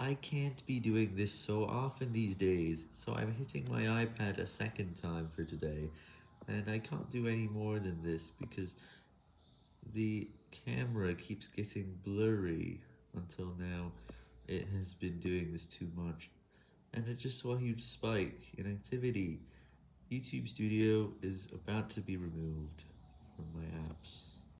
I can't be doing this so often these days, so I'm hitting my iPad a second time for today, and I can't do any more than this because the camera keeps getting blurry until now it has been doing this too much, and I just saw a huge spike in activity. YouTube Studio is about to be removed.